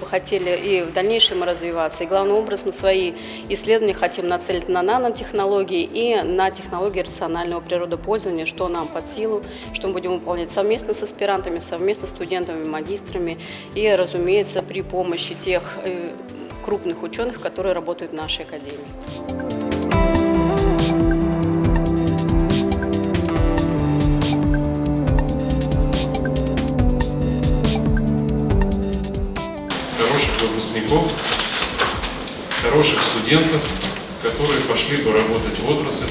хотели и в дальнейшем развиваться. И главный образ мы свои исследования хотим нацелить на нанотехнологии и на технологии рационального природопользования, что нам под силу, что мы будем выполнять совместно с аспирантами, совместно с студентами, магистрами и, разумеется, при помощи тех э, крупных ученых, которые работают в нашей академии. Выпускников, хороших студентов, которые пошли бы работать в отрасль,